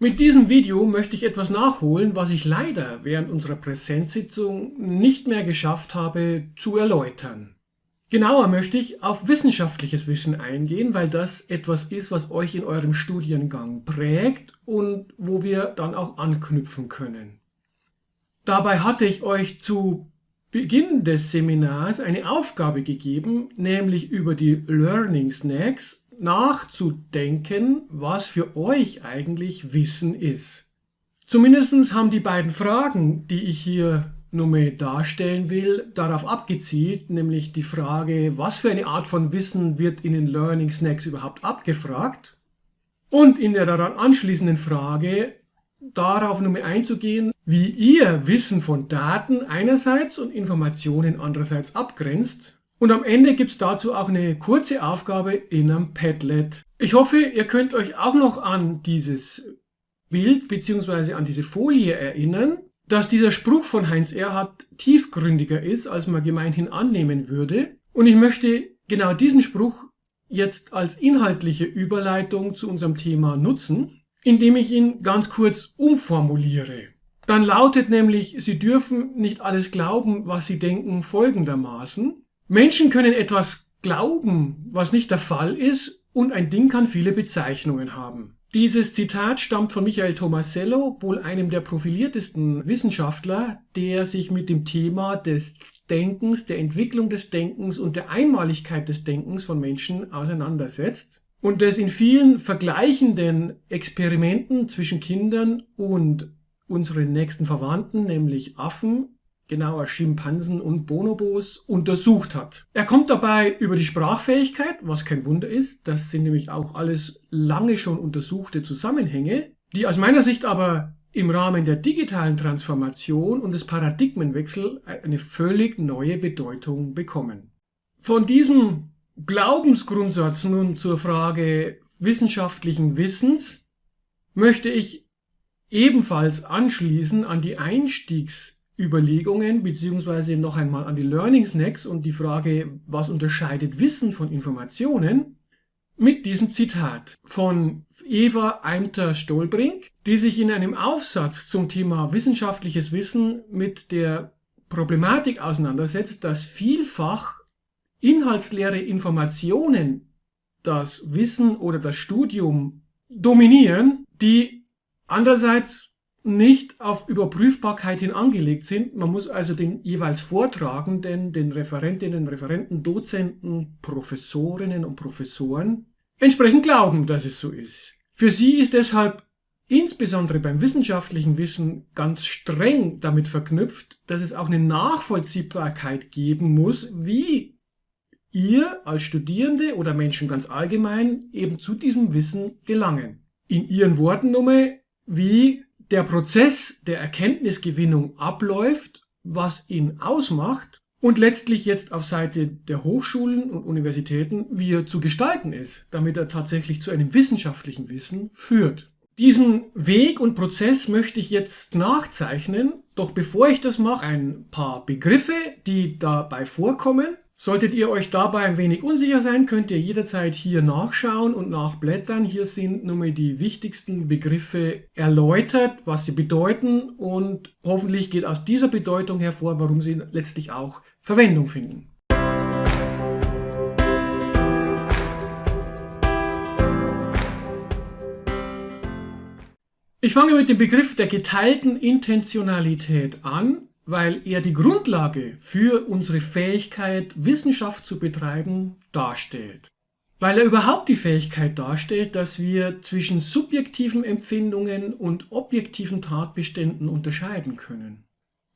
Mit diesem Video möchte ich etwas nachholen, was ich leider während unserer Präsenzsitzung nicht mehr geschafft habe zu erläutern. Genauer möchte ich auf wissenschaftliches Wissen eingehen, weil das etwas ist, was euch in eurem Studiengang prägt und wo wir dann auch anknüpfen können. Dabei hatte ich euch zu Beginn des Seminars eine Aufgabe gegeben, nämlich über die Learning Snacks nachzudenken, was für euch eigentlich Wissen ist. Zumindest haben die beiden Fragen, die ich hier nur mehr darstellen will, darauf abgezielt, nämlich die Frage, was für eine Art von Wissen wird in den Learning Snacks überhaupt abgefragt und in der daran anschließenden Frage darauf nur mehr einzugehen, wie ihr Wissen von Daten einerseits und Informationen andererseits abgrenzt und am Ende gibt es dazu auch eine kurze Aufgabe in einem Padlet. Ich hoffe, ihr könnt euch auch noch an dieses Bild bzw. an diese Folie erinnern, dass dieser Spruch von Heinz Erhardt tiefgründiger ist, als man gemeinhin annehmen würde. Und ich möchte genau diesen Spruch jetzt als inhaltliche Überleitung zu unserem Thema nutzen, indem ich ihn ganz kurz umformuliere. Dann lautet nämlich, Sie dürfen nicht alles glauben, was Sie denken, folgendermaßen. Menschen können etwas glauben, was nicht der Fall ist, und ein Ding kann viele Bezeichnungen haben. Dieses Zitat stammt von Michael Tomasello, wohl einem der profiliertesten Wissenschaftler, der sich mit dem Thema des Denkens, der Entwicklung des Denkens und der Einmaligkeit des Denkens von Menschen auseinandersetzt und das in vielen vergleichenden Experimenten zwischen Kindern und unseren nächsten Verwandten, nämlich Affen, genauer Schimpansen und Bonobos, untersucht hat. Er kommt dabei über die Sprachfähigkeit, was kein Wunder ist, das sind nämlich auch alles lange schon untersuchte Zusammenhänge, die aus meiner Sicht aber im Rahmen der digitalen Transformation und des Paradigmenwechsels eine völlig neue Bedeutung bekommen. Von diesem Glaubensgrundsatz nun zur Frage wissenschaftlichen Wissens möchte ich ebenfalls anschließen an die Einstiegs Überlegungen beziehungsweise noch einmal an die Learning Snacks und die Frage, was unterscheidet Wissen von Informationen, mit diesem Zitat von Eva Eimter-Stolbrink, die sich in einem Aufsatz zum Thema wissenschaftliches Wissen mit der Problematik auseinandersetzt, dass vielfach inhaltsleere Informationen das Wissen oder das Studium dominieren, die andererseits nicht auf Überprüfbarkeit hin angelegt sind. Man muss also den jeweils Vortragenden, den Referentinnen, Referenten, Dozenten, Professorinnen und Professoren entsprechend glauben, dass es so ist. Für sie ist deshalb insbesondere beim wissenschaftlichen Wissen ganz streng damit verknüpft, dass es auch eine Nachvollziehbarkeit geben muss, wie ihr als Studierende oder Menschen ganz allgemein eben zu diesem Wissen gelangen. In ihren Worten nochmal, wie der Prozess der Erkenntnisgewinnung abläuft, was ihn ausmacht und letztlich jetzt auf Seite der Hochschulen und Universitäten, wie er zu gestalten ist, damit er tatsächlich zu einem wissenschaftlichen Wissen führt. Diesen Weg und Prozess möchte ich jetzt nachzeichnen, doch bevor ich das mache, ein paar Begriffe, die dabei vorkommen Solltet ihr euch dabei ein wenig unsicher sein, könnt ihr jederzeit hier nachschauen und nachblättern. Hier sind nun die wichtigsten Begriffe erläutert, was sie bedeuten und hoffentlich geht aus dieser Bedeutung hervor, warum sie letztlich auch Verwendung finden. Ich fange mit dem Begriff der geteilten Intentionalität an weil er die Grundlage für unsere Fähigkeit, Wissenschaft zu betreiben, darstellt. Weil er überhaupt die Fähigkeit darstellt, dass wir zwischen subjektiven Empfindungen und objektiven Tatbeständen unterscheiden können.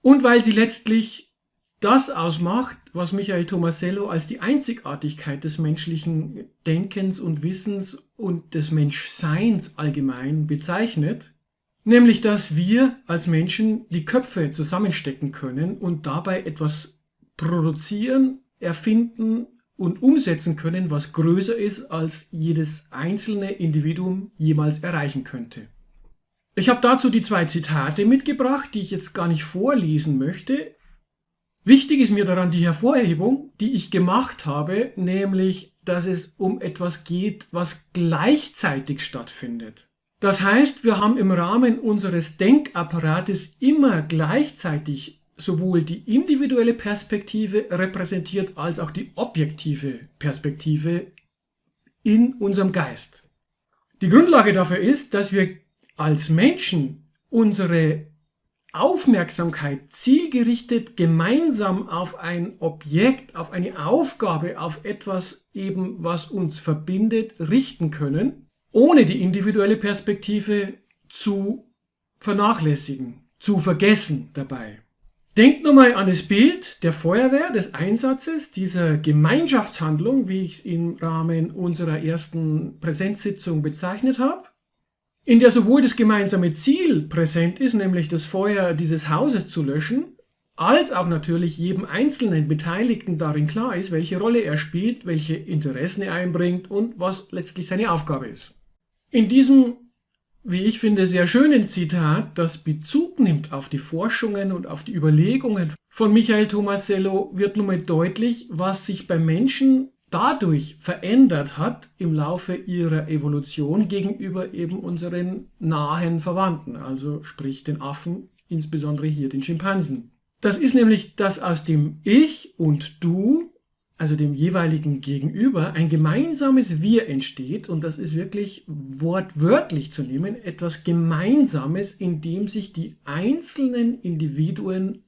Und weil sie letztlich das ausmacht, was Michael Tomasello als die Einzigartigkeit des menschlichen Denkens und Wissens und des Menschseins allgemein bezeichnet, Nämlich, dass wir als Menschen die Köpfe zusammenstecken können und dabei etwas produzieren, erfinden und umsetzen können, was größer ist, als jedes einzelne Individuum jemals erreichen könnte. Ich habe dazu die zwei Zitate mitgebracht, die ich jetzt gar nicht vorlesen möchte. Wichtig ist mir daran die Hervorhebung, die ich gemacht habe, nämlich, dass es um etwas geht, was gleichzeitig stattfindet. Das heißt, wir haben im Rahmen unseres Denkapparates immer gleichzeitig sowohl die individuelle Perspektive repräsentiert als auch die objektive Perspektive in unserem Geist. Die Grundlage dafür ist, dass wir als Menschen unsere Aufmerksamkeit zielgerichtet gemeinsam auf ein Objekt, auf eine Aufgabe, auf etwas eben, was uns verbindet, richten können ohne die individuelle Perspektive zu vernachlässigen, zu vergessen dabei. Denkt nochmal an das Bild der Feuerwehr, des Einsatzes, dieser Gemeinschaftshandlung, wie ich es im Rahmen unserer ersten Präsenzsitzung bezeichnet habe, in der sowohl das gemeinsame Ziel präsent ist, nämlich das Feuer dieses Hauses zu löschen, als auch natürlich jedem einzelnen Beteiligten darin klar ist, welche Rolle er spielt, welche Interessen er einbringt und was letztlich seine Aufgabe ist. In diesem, wie ich finde, sehr schönen Zitat, das Bezug nimmt auf die Forschungen und auf die Überlegungen von Michael Tomasello, wird nun mal deutlich, was sich bei Menschen dadurch verändert hat im Laufe ihrer Evolution gegenüber eben unseren nahen Verwandten, also sprich den Affen, insbesondere hier den Schimpansen. Das ist nämlich, dass aus dem Ich und Du also dem jeweiligen Gegenüber, ein gemeinsames Wir entsteht und das ist wirklich wortwörtlich zu nehmen, etwas Gemeinsames, in dem sich die einzelnen Individuen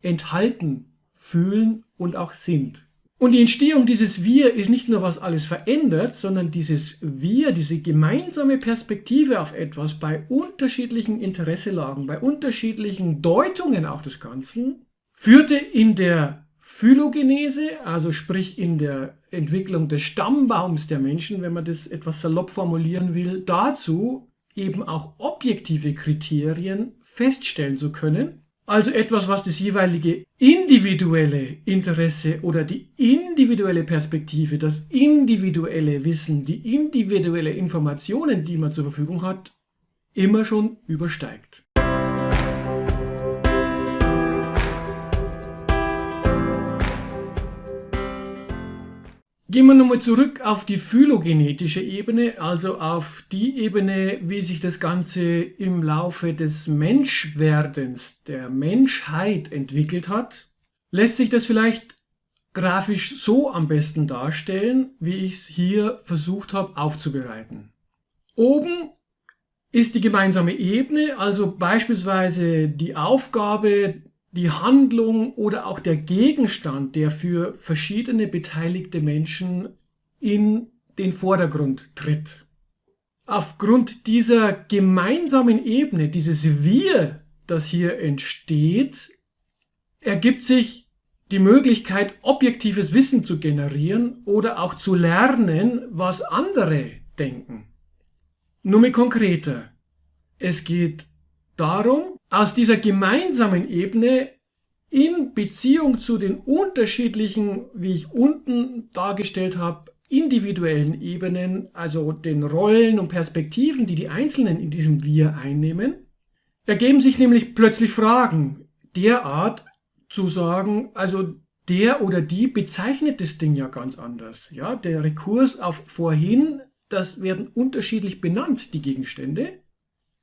enthalten, fühlen und auch sind. Und die Entstehung dieses Wir ist nicht nur, was alles verändert, sondern dieses Wir, diese gemeinsame Perspektive auf etwas bei unterschiedlichen Interesselagen, bei unterschiedlichen Deutungen auch des Ganzen, führte in der Phylogenese, also sprich in der Entwicklung des Stammbaums der Menschen, wenn man das etwas salopp formulieren will, dazu eben auch objektive Kriterien feststellen zu können. Also etwas, was das jeweilige individuelle Interesse oder die individuelle Perspektive, das individuelle Wissen, die individuelle Informationen, die man zur Verfügung hat, immer schon übersteigt. Gehen wir nochmal zurück auf die phylogenetische Ebene, also auf die Ebene, wie sich das Ganze im Laufe des Menschwerdens, der Menschheit entwickelt hat. Lässt sich das vielleicht grafisch so am besten darstellen, wie ich es hier versucht habe aufzubereiten. Oben ist die gemeinsame Ebene, also beispielsweise die Aufgabe die Handlung oder auch der Gegenstand, der für verschiedene beteiligte Menschen in den Vordergrund tritt. Aufgrund dieser gemeinsamen Ebene, dieses Wir, das hier entsteht, ergibt sich die Möglichkeit, objektives Wissen zu generieren oder auch zu lernen, was andere denken. Nur mit konkreter. Es geht darum, aus dieser gemeinsamen Ebene in Beziehung zu den unterschiedlichen, wie ich unten dargestellt habe, individuellen Ebenen, also den Rollen und Perspektiven, die die Einzelnen in diesem Wir einnehmen, ergeben sich nämlich plötzlich Fragen derart zu sagen, also der oder die bezeichnet das Ding ja ganz anders. Ja, der Rekurs auf vorhin, das werden unterschiedlich benannt, die Gegenstände.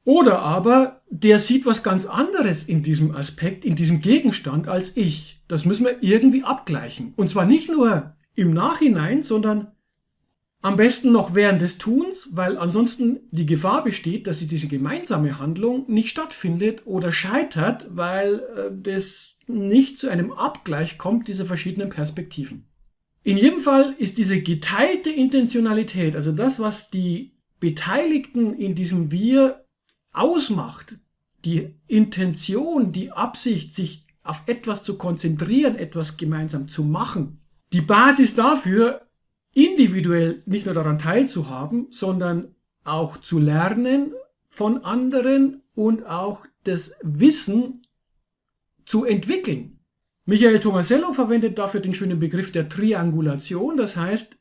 Oder aber der sieht was ganz anderes in diesem Aspekt, in diesem Gegenstand als ich. Das müssen wir irgendwie abgleichen. Und zwar nicht nur im Nachhinein, sondern am besten noch während des Tuns, weil ansonsten die Gefahr besteht, dass diese gemeinsame Handlung nicht stattfindet oder scheitert, weil äh, das nicht zu einem Abgleich kommt dieser verschiedenen Perspektiven. In jedem Fall ist diese geteilte Intentionalität, also das, was die Beteiligten in diesem Wir ausmacht, die Intention, die Absicht, sich auf etwas zu konzentrieren, etwas gemeinsam zu machen, die Basis dafür, individuell nicht nur daran teilzuhaben, sondern auch zu lernen von anderen und auch das Wissen zu entwickeln. Michael Tomasello verwendet dafür den schönen Begriff der Triangulation, das heißt,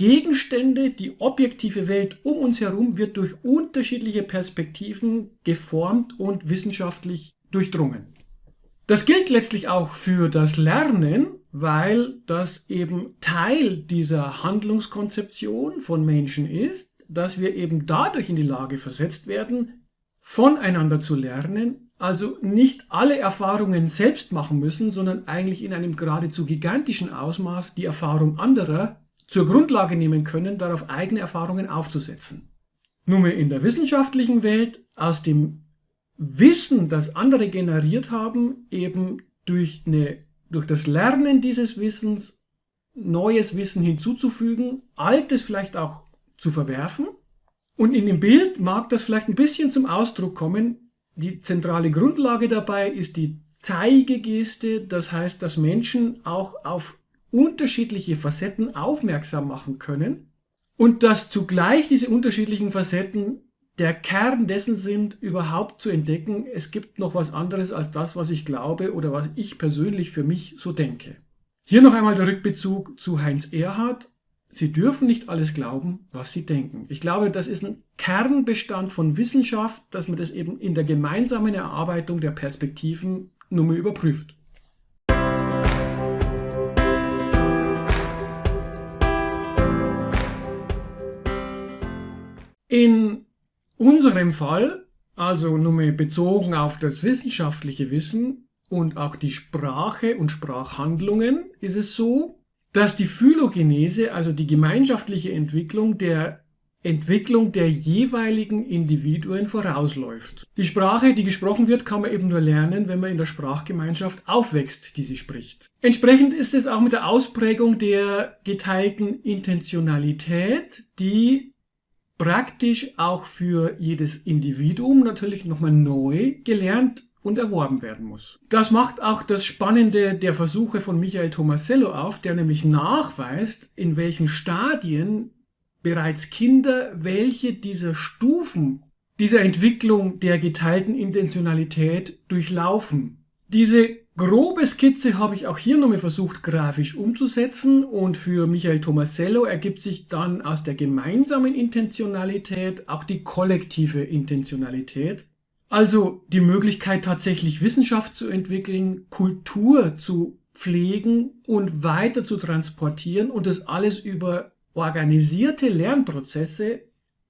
Gegenstände, die objektive Welt um uns herum wird durch unterschiedliche Perspektiven geformt und wissenschaftlich durchdrungen. Das gilt letztlich auch für das Lernen, weil das eben Teil dieser Handlungskonzeption von Menschen ist, dass wir eben dadurch in die Lage versetzt werden, voneinander zu lernen, also nicht alle Erfahrungen selbst machen müssen, sondern eigentlich in einem geradezu gigantischen Ausmaß die Erfahrung anderer zur Grundlage nehmen können, darauf eigene Erfahrungen aufzusetzen. Nun in der wissenschaftlichen Welt aus dem Wissen, das andere generiert haben, eben durch, eine, durch das Lernen dieses Wissens neues Wissen hinzuzufügen, altes vielleicht auch zu verwerfen. Und in dem Bild mag das vielleicht ein bisschen zum Ausdruck kommen. Die zentrale Grundlage dabei ist die Zeigegeste, das heißt, dass Menschen auch auf unterschiedliche Facetten aufmerksam machen können und dass zugleich diese unterschiedlichen Facetten der Kern dessen sind, überhaupt zu entdecken, es gibt noch was anderes als das, was ich glaube oder was ich persönlich für mich so denke. Hier noch einmal der Rückbezug zu Heinz Erhard. Sie dürfen nicht alles glauben, was Sie denken. Ich glaube, das ist ein Kernbestand von Wissenschaft, dass man das eben in der gemeinsamen Erarbeitung der Perspektiven nur mal überprüft. In unserem Fall, also nur bezogen auf das wissenschaftliche Wissen und auch die Sprache und Sprachhandlungen, ist es so, dass die Phylogenese, also die gemeinschaftliche Entwicklung der Entwicklung der jeweiligen Individuen vorausläuft. Die Sprache, die gesprochen wird, kann man eben nur lernen, wenn man in der Sprachgemeinschaft aufwächst, die sie spricht. Entsprechend ist es auch mit der Ausprägung der geteilten Intentionalität, die praktisch auch für jedes Individuum natürlich nochmal neu gelernt und erworben werden muss. Das macht auch das Spannende der Versuche von Michael Tomasello auf, der nämlich nachweist, in welchen Stadien bereits Kinder welche dieser Stufen dieser Entwicklung der geteilten Intentionalität durchlaufen. Diese grobe Skizze habe ich auch hier nochmal versucht grafisch umzusetzen und für Michael Tomasello ergibt sich dann aus der gemeinsamen Intentionalität auch die kollektive Intentionalität. Also die Möglichkeit tatsächlich Wissenschaft zu entwickeln, Kultur zu pflegen und weiter zu transportieren und das alles über organisierte Lernprozesse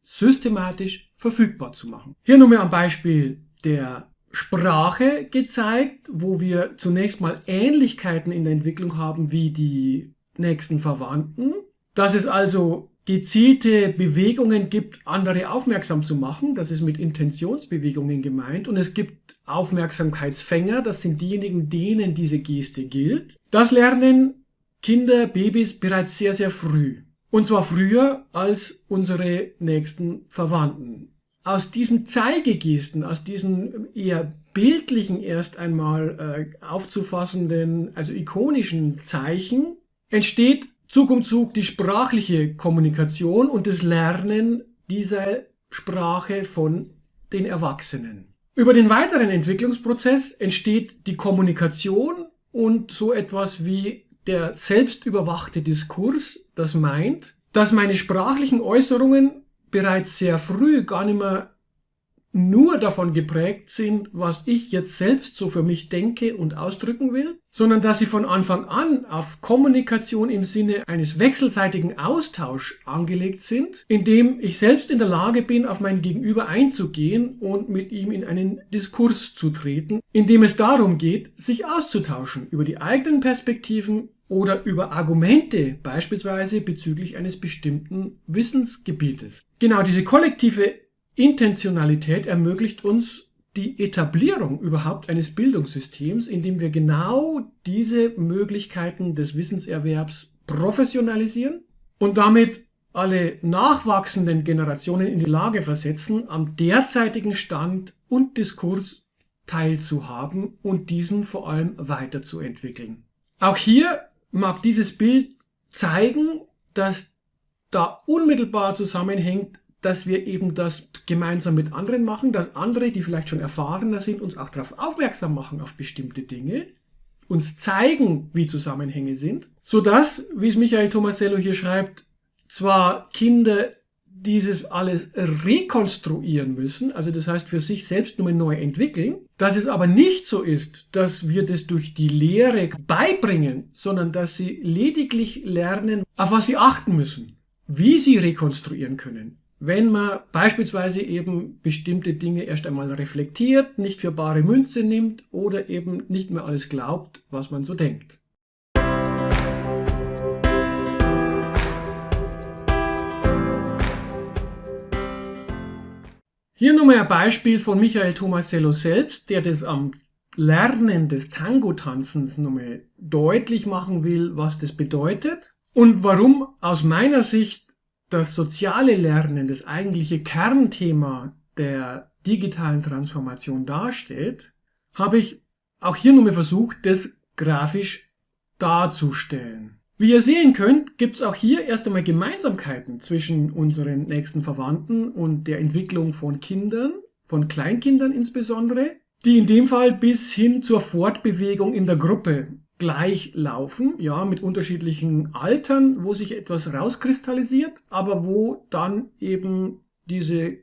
systematisch verfügbar zu machen. Hier nochmal ein Beispiel der Sprache gezeigt, wo wir zunächst mal Ähnlichkeiten in der Entwicklung haben wie die nächsten Verwandten. Dass es also gezielte Bewegungen gibt, andere aufmerksam zu machen. Das ist mit Intentionsbewegungen gemeint. Und es gibt Aufmerksamkeitsfänger. Das sind diejenigen, denen diese Geste gilt. Das lernen Kinder, Babys bereits sehr, sehr früh. Und zwar früher als unsere nächsten Verwandten aus diesen Zeigegesten, aus diesen eher bildlichen erst einmal äh, aufzufassenden, also ikonischen Zeichen, entsteht Zug um Zug die sprachliche Kommunikation und das Lernen dieser Sprache von den Erwachsenen. Über den weiteren Entwicklungsprozess entsteht die Kommunikation und so etwas wie der selbstüberwachte Diskurs, das meint, dass meine sprachlichen Äußerungen bereits sehr früh gar nicht mehr nur davon geprägt sind, was ich jetzt selbst so für mich denke und ausdrücken will, sondern dass sie von Anfang an auf Kommunikation im Sinne eines wechselseitigen Austausch angelegt sind, indem ich selbst in der Lage bin, auf mein Gegenüber einzugehen und mit ihm in einen Diskurs zu treten, indem es darum geht, sich auszutauschen über die eigenen Perspektiven oder über Argumente, beispielsweise bezüglich eines bestimmten Wissensgebietes. Genau diese kollektive Intentionalität ermöglicht uns die Etablierung überhaupt eines Bildungssystems, in dem wir genau diese Möglichkeiten des Wissenserwerbs professionalisieren und damit alle nachwachsenden Generationen in die Lage versetzen, am derzeitigen Stand und Diskurs teilzuhaben und diesen vor allem weiterzuentwickeln. Auch hier mag dieses Bild zeigen, dass da unmittelbar zusammenhängt, dass wir eben das gemeinsam mit anderen machen, dass andere, die vielleicht schon erfahrener sind, uns auch darauf aufmerksam machen auf bestimmte Dinge, uns zeigen, wie Zusammenhänge sind, so dass, wie es Michael Tomasello hier schreibt, zwar Kinder dieses alles rekonstruieren müssen, also das heißt für sich selbst nur neu entwickeln, dass es aber nicht so ist, dass wir das durch die Lehre beibringen, sondern dass sie lediglich lernen, auf was sie achten müssen, wie sie rekonstruieren können, wenn man beispielsweise eben bestimmte Dinge erst einmal reflektiert, nicht für bare Münze nimmt oder eben nicht mehr alles glaubt, was man so denkt. Hier nochmal ein Beispiel von Michael Tomasello selbst, der das am Lernen des Tango-Tanzens nochmal deutlich machen will, was das bedeutet und warum aus meiner Sicht das soziale Lernen das eigentliche Kernthema der digitalen Transformation darstellt, habe ich auch hier nochmal versucht, das grafisch darzustellen. Wie ihr sehen könnt, gibt es auch hier erst einmal Gemeinsamkeiten zwischen unseren nächsten Verwandten und der Entwicklung von Kindern, von Kleinkindern insbesondere, die in dem Fall bis hin zur Fortbewegung in der Gruppe gleich laufen, ja, mit unterschiedlichen Altern, wo sich etwas rauskristallisiert, aber wo dann eben diese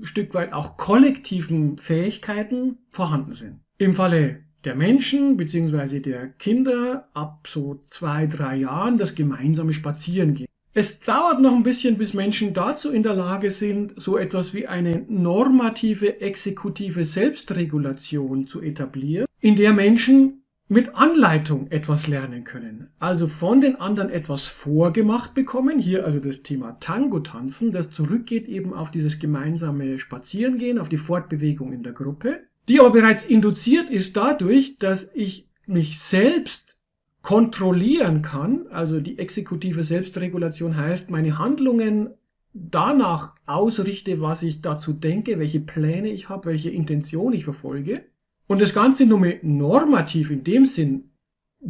Stück weit auch kollektiven Fähigkeiten vorhanden sind. Im Falle der Menschen bzw. der Kinder ab so zwei, drei Jahren das gemeinsame Spazierengehen. Es dauert noch ein bisschen, bis Menschen dazu in der Lage sind, so etwas wie eine normative exekutive Selbstregulation zu etablieren, in der Menschen mit Anleitung etwas lernen können. Also von den anderen etwas vorgemacht bekommen. Hier also das Thema Tango-Tanzen, das zurückgeht eben auf dieses gemeinsame Spazierengehen, auf die Fortbewegung in der Gruppe die aber bereits induziert ist dadurch, dass ich mich selbst kontrollieren kann. Also die exekutive Selbstregulation heißt, meine Handlungen danach ausrichte, was ich dazu denke, welche Pläne ich habe, welche Intention ich verfolge. Und das Ganze nur normativ in dem Sinn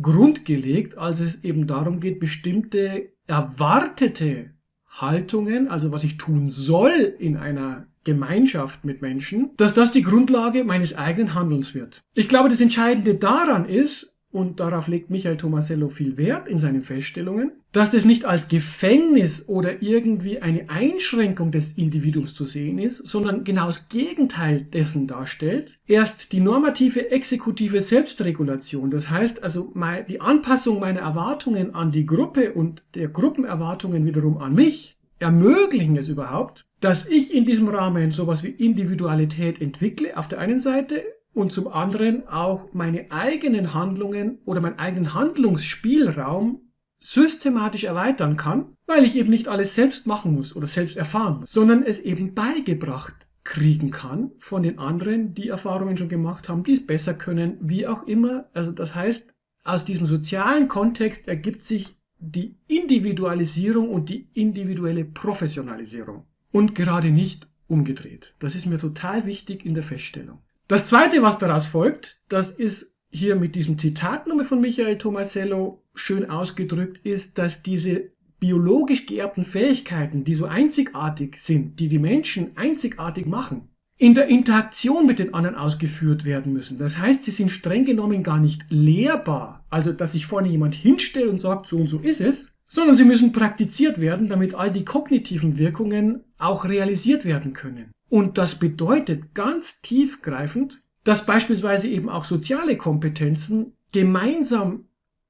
grundgelegt, als es eben darum geht, bestimmte erwartete Haltungen, also was ich tun soll in einer Gemeinschaft mit Menschen, dass das die Grundlage meines eigenen Handelns wird. Ich glaube, das Entscheidende daran ist, und darauf legt Michael Tomasello viel Wert in seinen Feststellungen, dass das nicht als Gefängnis oder irgendwie eine Einschränkung des Individuums zu sehen ist, sondern genau das Gegenteil dessen darstellt. Erst die normative exekutive Selbstregulation, das heißt also die Anpassung meiner Erwartungen an die Gruppe und der Gruppenerwartungen wiederum an mich, ermöglichen es überhaupt, dass ich in diesem Rahmen sowas wie Individualität entwickle auf der einen Seite und zum anderen auch meine eigenen Handlungen oder meinen eigenen Handlungsspielraum systematisch erweitern kann, weil ich eben nicht alles selbst machen muss oder selbst erfahren muss, sondern es eben beigebracht kriegen kann von den anderen, die Erfahrungen schon gemacht haben, die es besser können, wie auch immer. Also das heißt, aus diesem sozialen Kontext ergibt sich die Individualisierung und die individuelle Professionalisierung und gerade nicht umgedreht. Das ist mir total wichtig in der Feststellung. Das zweite, was daraus folgt, das ist hier mit diesem Zitat nochmal von Michael Tomasello schön ausgedrückt, ist, dass diese biologisch geerbten Fähigkeiten, die so einzigartig sind, die die Menschen einzigartig machen, in der Interaktion mit den anderen ausgeführt werden müssen. Das heißt, sie sind streng genommen gar nicht lehrbar. Also, dass sich vorne jemand hinstellt und sagt, so und so ist es, sondern sie müssen praktiziert werden, damit all die kognitiven Wirkungen auch realisiert werden können. Und das bedeutet ganz tiefgreifend, dass beispielsweise eben auch soziale Kompetenzen gemeinsam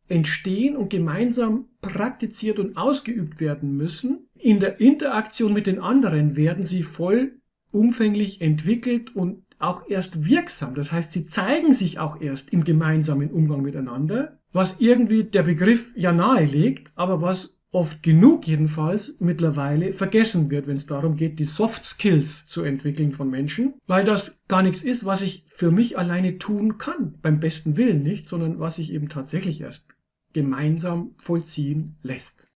entstehen und gemeinsam praktiziert und ausgeübt werden müssen. In der Interaktion mit den anderen werden sie voll umfänglich entwickelt und auch erst wirksam. Das heißt, sie zeigen sich auch erst im gemeinsamen Umgang miteinander, was irgendwie der Begriff ja nahelegt, aber was oft genug jedenfalls mittlerweile vergessen wird, wenn es darum geht, die Soft Skills zu entwickeln von Menschen, weil das gar nichts ist, was ich für mich alleine tun kann, beim besten Willen nicht, sondern was sich eben tatsächlich erst gemeinsam vollziehen lässt.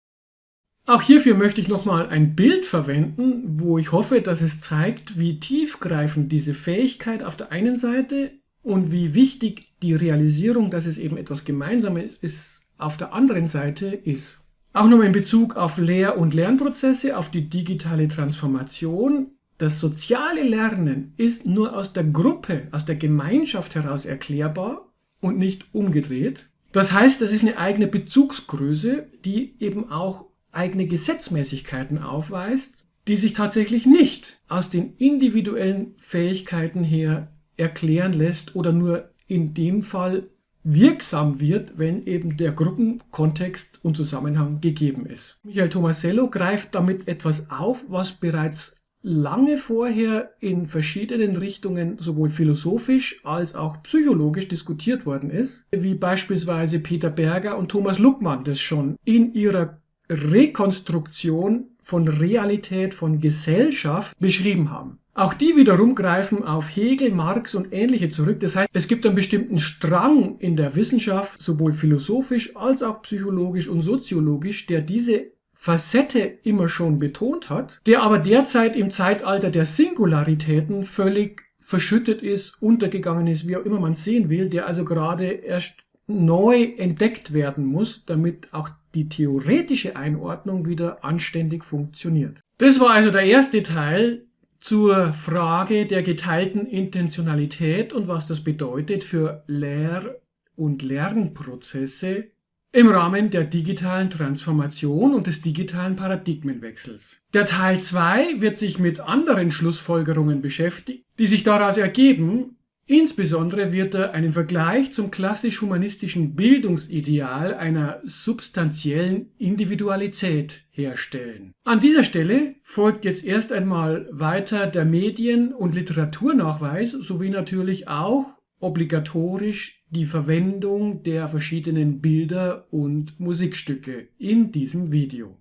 Auch hierfür möchte ich nochmal ein Bild verwenden, wo ich hoffe, dass es zeigt, wie tiefgreifend diese Fähigkeit auf der einen Seite und wie wichtig die Realisierung, dass es eben etwas Gemeinsames ist, auf der anderen Seite ist. Auch nochmal in Bezug auf Lehr- und Lernprozesse, auf die digitale Transformation. Das soziale Lernen ist nur aus der Gruppe, aus der Gemeinschaft heraus erklärbar und nicht umgedreht. Das heißt, das ist eine eigene Bezugsgröße, die eben auch eigene Gesetzmäßigkeiten aufweist, die sich tatsächlich nicht aus den individuellen Fähigkeiten her erklären lässt oder nur in dem Fall wirksam wird, wenn eben der Gruppenkontext und Zusammenhang gegeben ist. Michael Tomasello greift damit etwas auf, was bereits lange vorher in verschiedenen Richtungen sowohl philosophisch als auch psychologisch diskutiert worden ist, wie beispielsweise Peter Berger und Thomas Luckmann das schon in ihrer Rekonstruktion von Realität, von Gesellschaft beschrieben haben. Auch die wiederum greifen auf Hegel, Marx und ähnliche zurück. Das heißt, es gibt einen bestimmten Strang in der Wissenschaft, sowohl philosophisch als auch psychologisch und soziologisch, der diese Facette immer schon betont hat, der aber derzeit im Zeitalter der Singularitäten völlig verschüttet ist, untergegangen ist, wie auch immer man sehen will, der also gerade erst neu entdeckt werden muss, damit auch die theoretische Einordnung wieder anständig funktioniert. Das war also der erste Teil zur Frage der geteilten Intentionalität und was das bedeutet für Lehr- und Lernprozesse im Rahmen der digitalen Transformation und des digitalen Paradigmenwechsels. Der Teil 2 wird sich mit anderen Schlussfolgerungen beschäftigen, die sich daraus ergeben Insbesondere wird er einen Vergleich zum klassisch-humanistischen Bildungsideal einer substanziellen Individualität herstellen. An dieser Stelle folgt jetzt erst einmal weiter der Medien- und Literaturnachweis sowie natürlich auch obligatorisch die Verwendung der verschiedenen Bilder und Musikstücke in diesem Video.